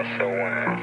SOS.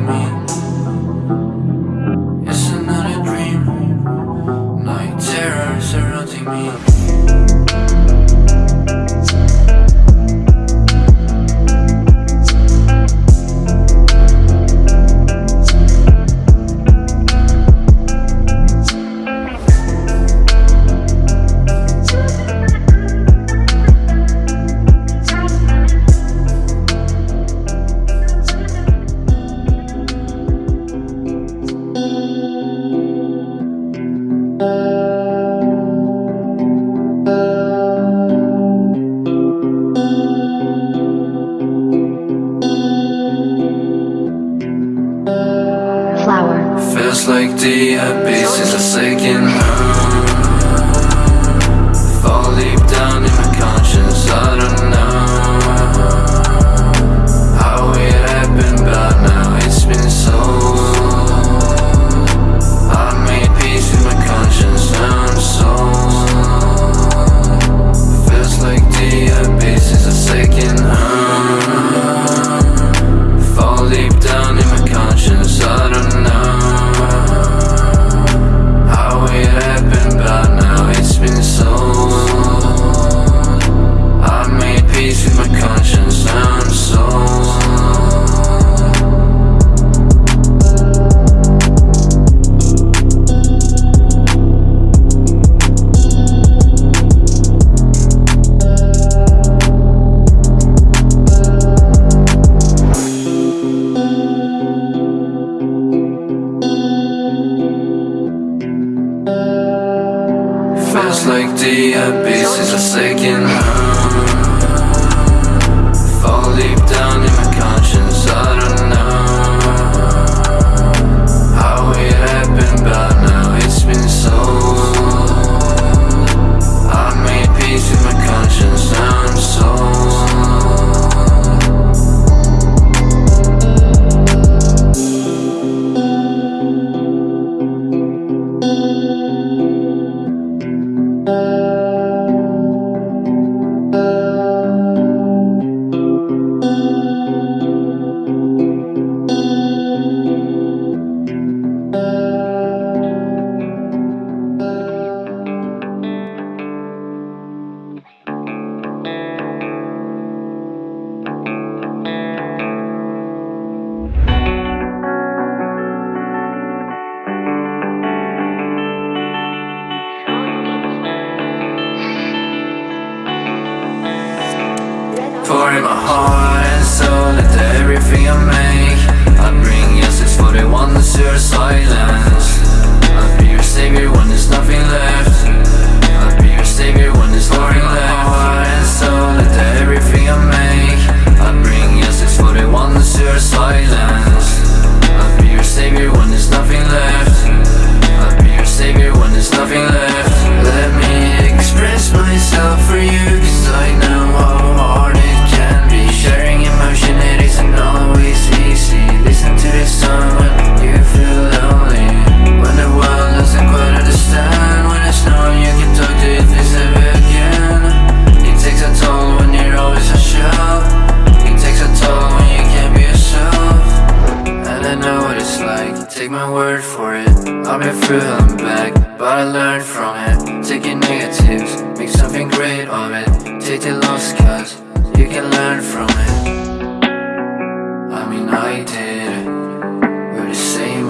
me.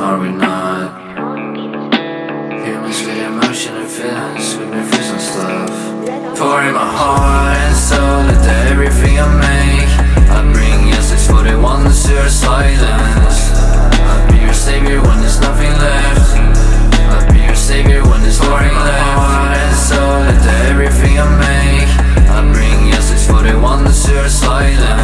are we not? Humans feel emotion and feelings with me for some stuff. Pouring my heart and soul into everything I make. I bring your 641 to your silence. I'll be your savior when there's nothing left. I'll be your savior when there's nothing left heart and soul into everything I make. I bring your 641 to your silence.